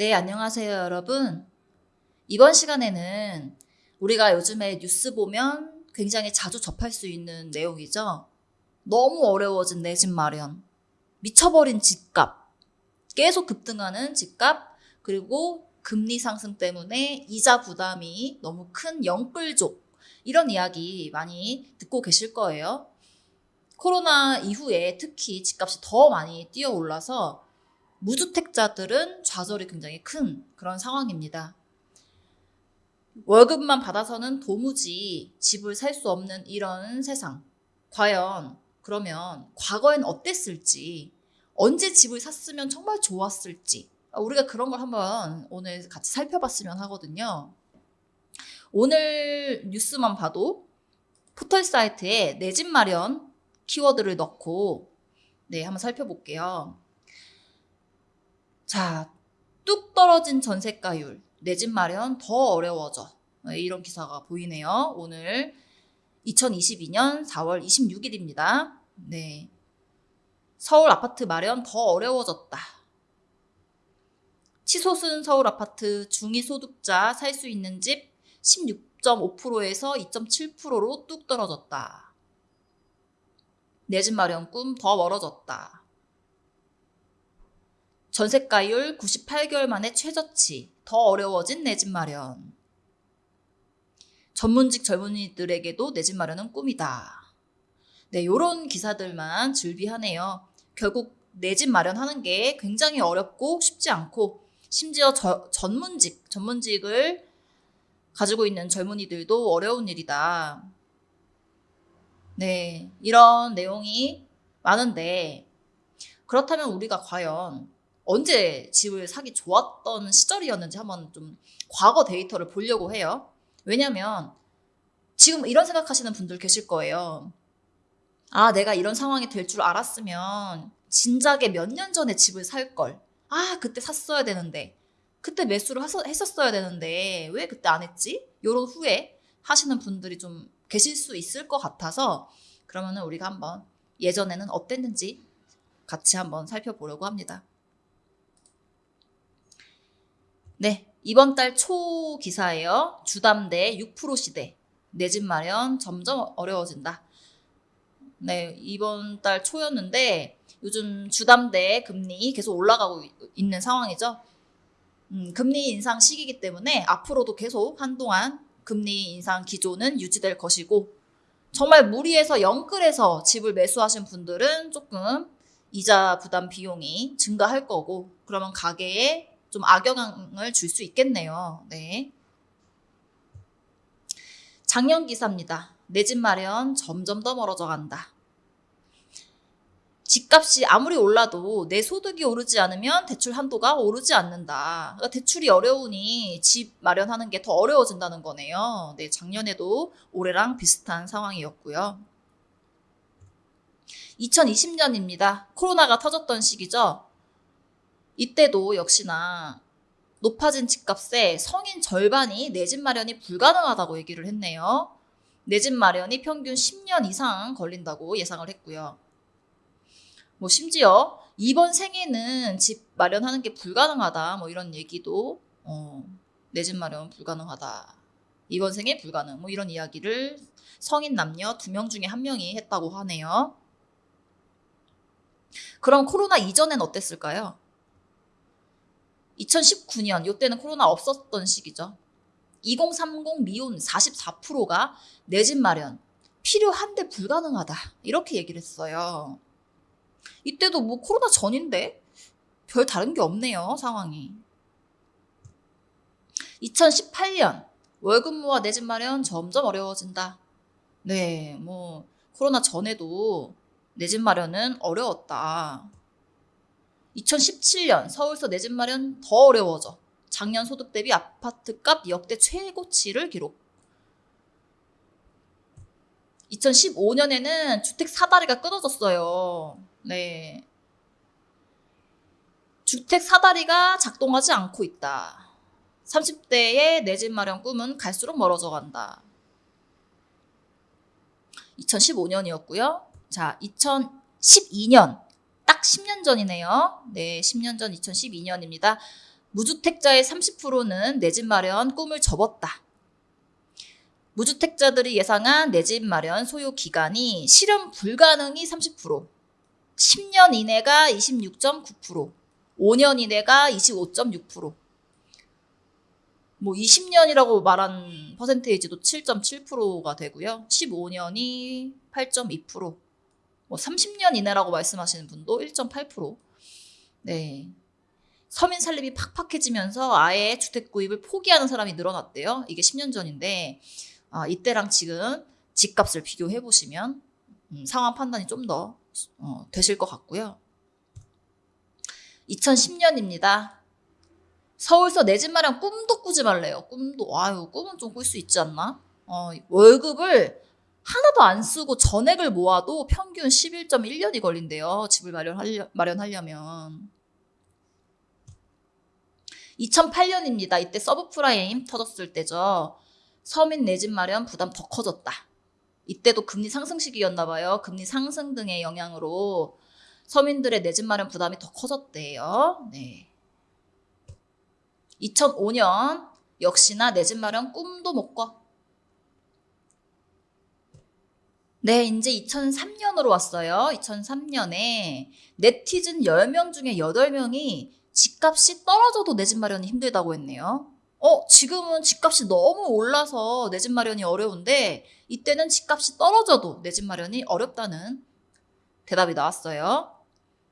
네, 안녕하세요, 여러분. 이번 시간에는 우리가 요즘에 뉴스 보면 굉장히 자주 접할 수 있는 내용이죠. 너무 어려워진 내 집 마련, 미쳐버린 집값, 계속 급등하는 집값, 그리고 금리 상승 때문에 이자 부담이 너무 큰 영끌족, 이런 이야기 많이 듣고 계실 거예요. 코로나 이후에 특히 집값이 더 많이 뛰어 올라서 무주택자들은 좌절이 굉장히 큰 그런 상황입니다. 월급만 받아서는 도무지 집을 살 수 없는 이런 세상. 과연 그러면 과거엔 어땠을지, 언제 집을 샀으면 정말 좋았을지, 우리가 그런 걸 한번 오늘 같이 살펴봤으면 하거든요. 오늘 뉴스만 봐도 포털 사이트에 내 집 마련 키워드를 넣고 네, 한번 살펴볼게요. 자, 뚝 떨어진 전세가율, 내 집 마련 더 어려워져. 네, 이런 기사가 보이네요. 오늘 2022년 4월 26일입니다. 네. 서울 아파트 마련 더 어려워졌다. 치솟은 서울 아파트 중위소득자 살 수 있는 집 16.5%에서 2.7%로 뚝 떨어졌다. 내 집 마련 꿈 더 멀어졌다. 전세가율 98개월 만에 최저치, 더 어려워진 내 집 마련. 전문직 젊은이들에게도 내 집 마련은 꿈이다. 네, 요런 기사들만 즐비하네요. 결국 내 집 마련하는 게 굉장히 어렵고 쉽지 않고 심지어 저, 전문직, 전문직을 가지고 있는 젊은이들도 어려운 일이다. 네, 이런 내용이 많은데 그렇다면 우리가 과연 언제 집을 사기 좋았던 시절이었는지 한번 좀 과거 데이터를 보려고 해요. 왜냐면 지금 이런 생각하시는 분들 계실 거예요. 아, 내가 이런 상황이 될 줄 알았으면 진작에 몇 년 전에 집을 살 걸. 아, 그때 샀어야 되는데. 그때 매수를 했었어야 되는데 왜 그때 안 했지? 요런 후회 하시는 분들이 좀 계실 수 있을 것 같아서 그러면은 우리가 한번 예전에는 어땠는지 같이 한번 살펴보려고 합니다. 네, 이번 달 초 기사예요. 주담대 6% 시대. 내 집 마련 점점 어려워진다. 네, 이번 달 초였는데 요즘 주담대 금리 계속 올라가고 있는 상황이죠. 음, 금리 인상 시기이기 때문에 앞으로도 계속 한동안 금리 인상 기조는 유지될 것이고 정말 무리해서 영끌해서 집을 매수하신 분들은 조금 이자 부담 비용이 증가할 거고 그러면 가게에 좀 악영향을 줄 수 있겠네요. 네. 작년 기사입니다. 내 집 마련 점점 더 멀어져 간다. 집값이 아무리 올라도 내 소득이 오르지 않으면 대출 한도가 오르지 않는다. 그러니까 대출이 어려우니 집 마련하는 게 더 어려워진다는 거네요. 네, 작년에도 올해랑 비슷한 상황이었고요. 2020년입니다. 코로나가 터졌던 시기죠. 이때도 역시나 높아진 집값에 성인 절반이 내 집 마련이 불가능하다고 얘기를 했네요. 내 집 마련이 평균 10년 이상 걸린다고 예상을 했고요. 뭐 심지어 이번 생에는 집 마련하는 게 불가능하다 뭐 이런 얘기도 어, 내 집 마련 불가능하다. 이번 생에 불가능 뭐 이런 이야기를 성인 남녀 두 명 중에 한 명이 했다고 하네요. 그럼 코로나 이전엔 어땠을까요? 2019년 이때는 코로나 없었던 시기죠. 2030 미혼 44%가 내 집 마련 필요한데 불가능하다 이렇게 얘기를 했어요. 이때도 뭐 코로나 전인데 별 다른 게 없네요 상황이. 2018년 월급 모아 내 집 마련 점점 어려워진다. 네, 뭐 코로나 전에도 내 집 마련은 어려웠다. 2017년 서울서 내 집 마련 더 어려워져. 작년 소득 대비 아파트값 역대 최고치를 기록. 2015년에는 주택 사다리가 끊어졌어요. 네. 주택 사다리가 작동하지 않고 있다. 30대의 내 집 마련 꿈은 갈수록 멀어져 간다. 2015년이었고요. 자, 2012년 딱 10년 전이네요. 네, 10년 전 2012년입니다. 무주택자의 30%는 내 집 마련 꿈을 접었다. 무주택자들이 예상한 내 집 마련 소요 기간이 실현 불가능이 30%, 10년 이내가 26.9%, 5년 이내가 25.6%, 뭐 20년이라고 말한 퍼센테이지도 7.7%가 되고요. 15년이 8.2%, 뭐 30년 이내라고 말씀하시는 분도 1.8%. 네. 서민 살림이 팍팍해지면서 아예 주택 구입을 포기하는 사람이 늘어났대요. 이게 10년 전인데 아, 이때랑 지금 집값을 비교해 보시면 음, 상황 판단이 좀더 어, 되실 것 같고요. 2010년입니다. 서울서 내 집 마련 꿈도 꾸지 말래요. 꿈도 아유 꿈은 좀 꿀 수 있지 않나? 어, 월급을 하나도 안 쓰고 전액을 모아도 평균 11.1년이 걸린대요. 집을 마련하려, 마련하려면. 2008년입니다. 이때 서브프라임 터졌을 때죠. 서민 내 집 마련 부담 더 커졌다. 이때도 금리 상승 시기였나 봐요. 금리 상승 등의 영향으로 서민들의 내 집 마련 부담이 더 커졌대요. 네. 2005년 역시나 내 집 마련 꿈도 못 꿔. 네, 이제 2003년으로 왔어요. 2003년에 네티즌 10명 중에 8명이 집값이 떨어져도 내 집 마련이 힘들다고 했네요. 어, 지금은 집값이 너무 올라서 내 집 마련이 어려운데 이때는 집값이 떨어져도 내 집 마련이 어렵다는 대답이 나왔어요.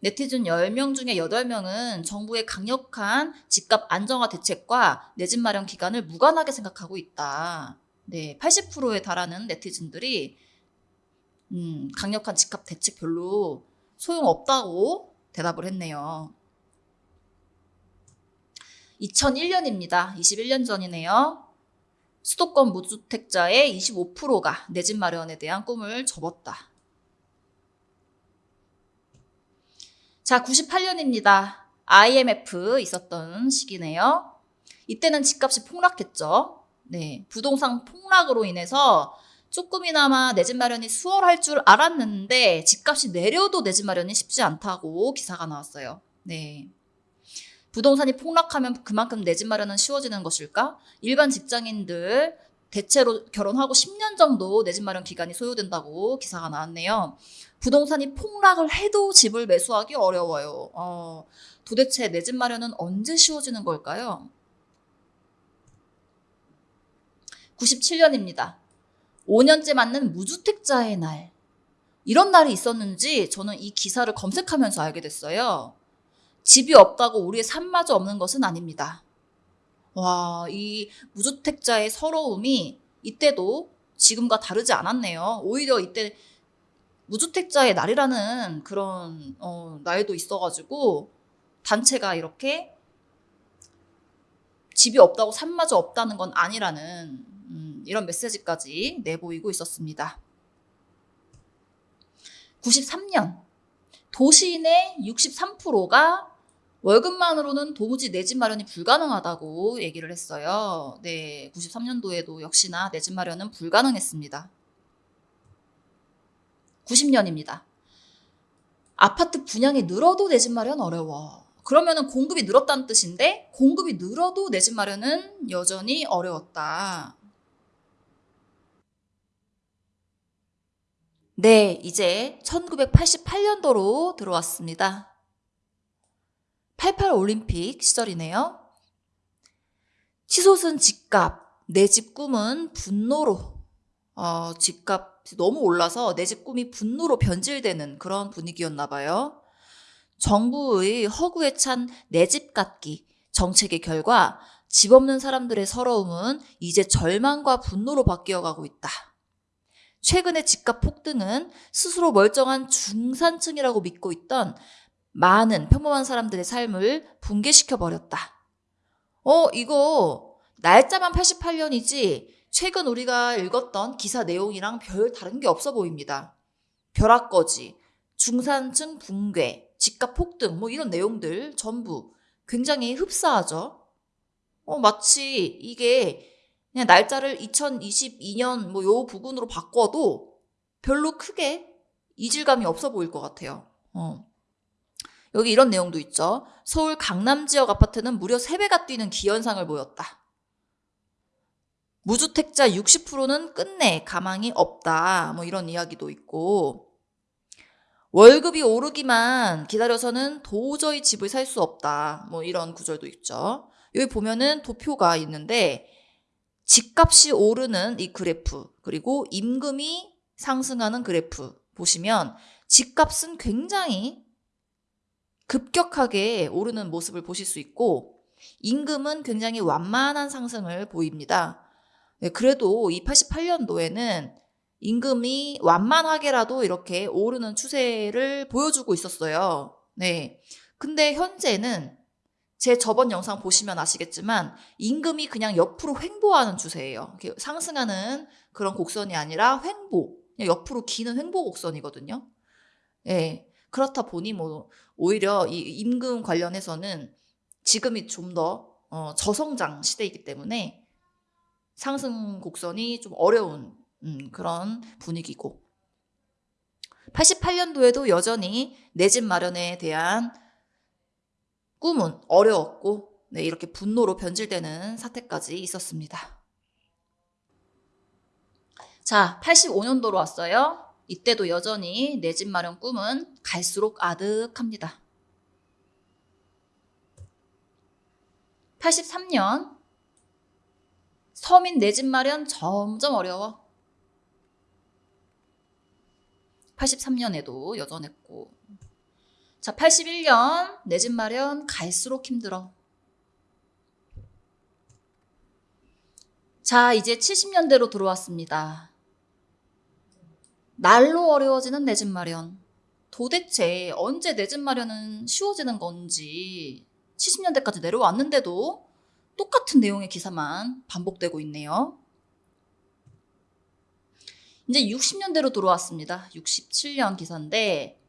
네티즌 10명 중에 8명은 정부의 강력한 집값 안정화 대책과 내 집 마련 기간을 무관하게 생각하고 있다. 네, 80%에 달하는 네티즌들이 음, 강력한 집값 대책 별로 소용없다고 대답을 했네요. 2001년입니다. 21년 전이네요. 수도권 무주택자의 25%가 내 집 마련에 대한 꿈을 접었다. 자, 98년입니다. IMF 있었던 시기네요. 이때는 집값이 폭락했죠. 네, 부동산 폭락으로 인해서 조금이나마 내 집 마련이 수월할 줄 알았는데 집값이 내려도 내 집 마련이 쉽지 않다고 기사가 나왔어요. 네. 부동산이 폭락하면 그만큼 내 집 마련은 쉬워지는 것일까? 일반 직장인들 대체로 결혼하고 10년 정도 내 집 마련 기간이 소요된다고 기사가 나왔네요. 부동산이 폭락을 해도 집을 매수하기 어려워요. 어, 도대체 내 집 마련은 언제 쉬워지는 걸까요? 97년입니다. 5년째 맞는 무주택자의 날. 이런 날이 있었는지 저는 이 기사를 검색하면서 알게 됐어요. 집이 없다고 우리의 삶마저 없는 것은 아닙니다. 와, 이 무주택자의 서러움이 이때도 지금과 다르지 않았네요. 오히려 이때 무주택자의 날이라는 그런 어, 날도 있어가지고 단체가 이렇게 집이 없다고 삶마저 없다는 건 아니라는 음, 이런 메시지까지 내보이고 있었습니다. 93년 도시인의 63%가 월급만으로는 도무지 내 집 마련이 불가능하다고 얘기를 했어요. 네, 93년도에도 역시나 내 집 마련은 불가능했습니다. 90년입니다. 아파트 분양이 늘어도 내 집 마련 어려워. 그러면은 공급이 늘었다는 뜻인데 공급이 늘어도 내 집 마련은 여전히 어려웠다. 네, 이제 1988년도로 들어왔습니다. 88 올림픽 시절이네요. 치솟은 집값, 내 집 꿈은 분노로, 어, 집값이 너무 올라서 내 집 꿈이 분노로 변질되는 그런 분위기였나 봐요. 정부의 허구에 찬 내 집 갖기 정책의 결과 집 없는 사람들의 서러움은 이제 절망과 분노로 바뀌어 가고 있다. 최근의 집값 폭등은 스스로 멀쩡한 중산층이라고 믿고 있던 많은 평범한 사람들의 삶을 붕괴시켜 버렸다. 어, 이거 날짜만 88년이지 최근 우리가 읽었던 기사 내용이랑 별 다른 게 없어 보입니다. 벼락거지, 중산층 붕괴, 집값 폭등 뭐 이런 내용들 전부 굉장히 흡사하죠. 어, 마치 이게 그냥 날짜를 2022년 뭐 요 부분으로 바꿔도 별로 크게 이질감이 없어 보일 것 같아요. 어. 여기 이런 내용도 있죠. 서울 강남 지역 아파트는 무려 3배가 뛰는 기현상을 보였다. 무주택자 60%는 끝내 가망이 없다. 뭐 이런 이야기도 있고 월급이 오르기만 기다려서는 도저히 집을 살 수 없다. 뭐 이런 구절도 있죠. 여기 보면은 도표가 있는데 집값이 오르는 이 그래프 그리고 임금이 상승하는 그래프 보시면 집값은 굉장히 급격하게 오르는 모습을 보실 수 있고 임금은 굉장히 완만한 상승을 보입니다. 네, 그래도 이 88년도에는 임금이 완만하게라도 이렇게 오르는 추세를 보여주고 있었어요. 네. 근데 현재는 제 저번 영상 보시면 아시겠지만 임금이 그냥 옆으로 횡보하는 추세예요. 상승하는 그런 곡선이 아니라 횡보, 옆으로 기는 횡보 곡선이거든요. 예. 그렇다 보니 뭐 오히려 이 임금 관련해서는 지금이 좀더 어, 저성장 시대이기 때문에 상승 곡선이 좀 어려운 음, 그런 분위기고 88년도에도 여전히 내 집 마련에 대한 꿈은 어려웠고 네, 이렇게 분노로 변질되는 사태까지 있었습니다. 자, 85년도로 왔어요. 이때도 여전히 내 집 마련 꿈은 갈수록 아득합니다. 83년 서민 내 집 마련 점점 어려워. 83년에도 여전했고 자 81년 내 집 마련 갈수록 힘들어. 자 이제 70년대로 들어왔습니다. 날로 어려워지는 내 집 마련. 도대체 언제 내 집 마련은 쉬워지는 건지 70년대까지 내려왔는데도 똑같은 내용의 기사만 반복되고 있네요. 이제 60년대로 들어왔습니다. 67년 기사인데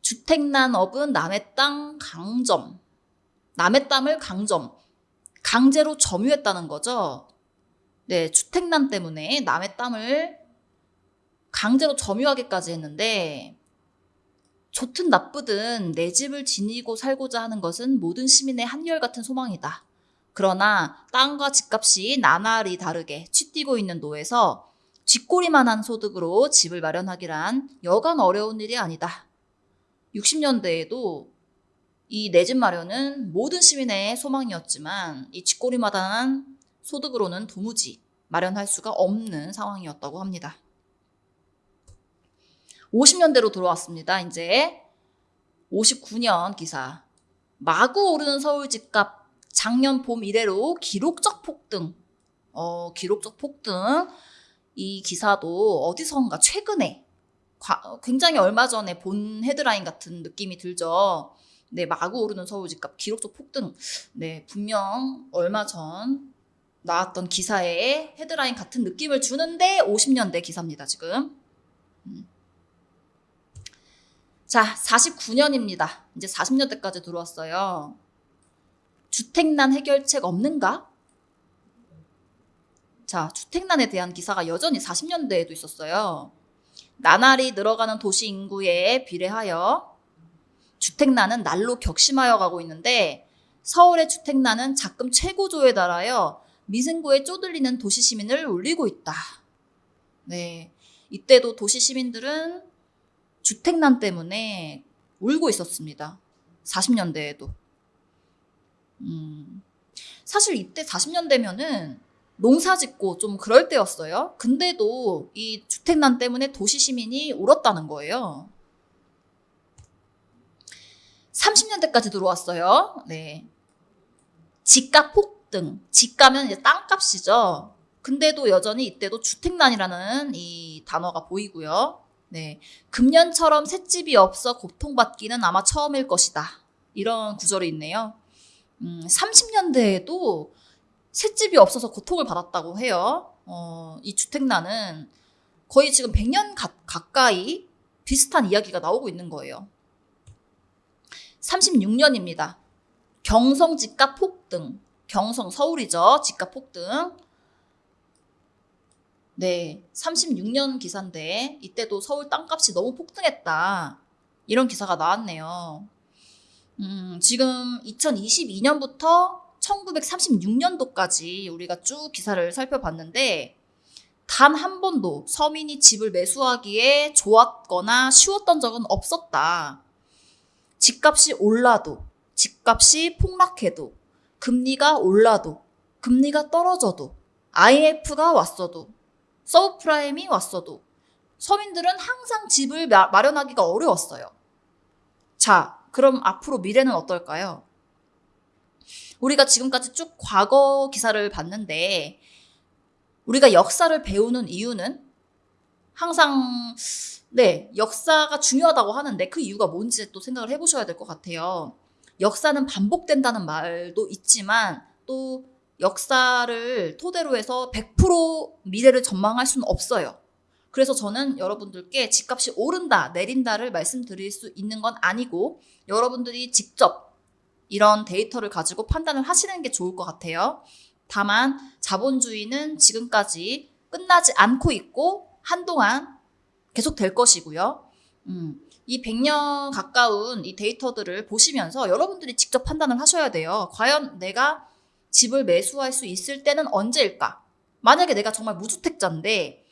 주택난 업은 남의 땅 강점. 남의 땅을 강점. 강제로 점유했다는 거죠. 네, 주택난 때문에 남의 땅을 강제로 점유하기까지 했는데 좋든 나쁘든 내 집을 지니고 살고자 하는 것은 모든 시민의 한결같은 소망이다. 그러나 땅과 집값이 나날이 다르게 치뛰고 있는 노에서 쥐꼬리만한 소득으로 집을 마련하기란 여간 어려운 일이 아니다. 60년대에도 이 내 집 마련은 모든 시민의 소망이었지만 이 쥐꼬리마다한 소득으로는 도무지 마련할 수가 없는 상황이었다고 합니다. 50년대로 돌아왔습니다. 이제 59년 기사. 마구 오르는 서울 집값 작년 봄 이래로 기록적 폭등. 어, 기록적 폭등. 이 기사도 어디선가 최근에 굉장히 얼마 전에 본 헤드라인 같은 느낌이 들죠. 네, 마구 오르는 서울 집값 기록적 폭등. 네, 분명 얼마 전 나왔던 기사의 헤드라인 같은 느낌을 주는데 50년대 기사입니다, 지금. 음. 자, 49년입니다. 이제 40년대까지 들어왔어요. 주택난 해결책 없는가? 자, 주택난에 대한 기사가 여전히 40년대에도 있었어요. 나날이 늘어가는 도시 인구에 비례하여 주택난은 날로 격심하여 가고 있는데 서울의 주택난은 작금 최고조에 달하여 미승고에 쪼들리는 도시 시민을 울리고 있다. 네. 이때도 도시 시민들은 주택난 때문에 울고 있었습니다. 40년대에도. 음, 사실 이때 40년대면은 농사 짓고 좀 그럴 때였어요. 근데도 이 주택난 때문에 도시 시민이 울었다는 거예요. 30년대까지 들어왔어요. 네. 집값 폭등. 집가면 이제 땅값이죠. 근데도 여전히 이때도 주택난이라는 이 단어가 보이고요. 네. 금년처럼 셋집이 없어 고통받기는 아마 처음일 것이다. 이런 구절이 있네요. 음, 30년대에도 셋집이 없어서 고통을 받았다고 해요. 어, 이 주택난은 거의 지금 100년 가, 가까이 비슷한 이야기가 나오고 있는 거예요. 36년입니다. 경성 집값 폭등. 경성 서울이죠. 집값 폭등. 네, 36년 기사인데 이때도 서울 땅값이 너무 폭등했다. 이런 기사가 나왔네요. 음, 지금 2022년부터 1936년도까지 우리가 쭉 기사를 살펴봤는데 단 한 번도 서민이 집을 매수하기에 좋았거나 쉬웠던 적은 없었다. 집값이 올라도, 집값이 폭락해도, 금리가 올라도, 금리가 떨어져도, IMF가 왔어도, 서브프라임이 왔어도, 서민들은 항상 집을 마- 마련하기가 어려웠어요. 자, 그럼 앞으로 미래는 어떨까요? 우리가 지금까지 쭉 과거 기사를 봤는데, 우리가 역사를 배우는 이유는 항상, 네, 역사가 중요하다고 하는데 그 이유가 뭔지 또 생각을 해보셔야 될 것 같아요. 역사는 반복된다는 말도 있지만 또 역사를 토대로 해서 100% 미래를 전망할 수는 없어요. 그래서 저는 여러분들께 집값이 오른다, 내린다를 말씀드릴 수 있는 건 아니고 여러분들이 직접 이런 데이터를 가지고 판단을 하시는 게 좋을 것 같아요. 다만 자본주의는 지금까지 끝나지 않고 있고 한동안 계속 될 것이고요. 음, 이 100년 가까운 이 데이터들을 보시면서 여러분들이 직접 판단을 하셔야 돼요. 과연 내가 집을 매수할 수 있을 때는 언제일까? 만약에 내가 정말 무주택자인데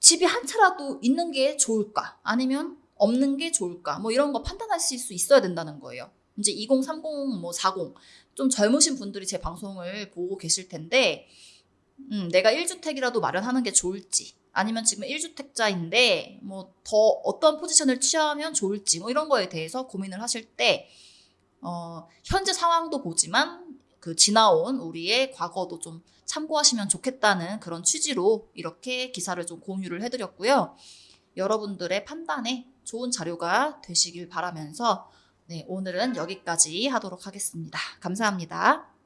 집이 한 채라도 있는 게 좋을까? 아니면 없는 게 좋을까? 뭐 이런 거 판단하실 수 있어야 된다는 거예요. 이제 2030, 뭐 40, 좀 젊으신 분들이 제 방송을 보고 계실 텐데, 음, 내가 1주택이라도 마련하는 게 좋을지, 아니면 지금 1주택자인데, 뭐 더 어떤 포지션을 취하면 좋을지, 뭐 이런 거에 대해서 고민을 하실 때, 어, 현재 상황도 보지만 그 지나온 우리의 과거도 좀 참고하시면 좋겠다는 그런 취지로 이렇게 기사를 좀 공유를 해드렸고요. 여러분들의 판단에 좋은 자료가 되시길 바라면서 네, 오늘은 여기까지 하도록 하겠습니다. 감사합니다.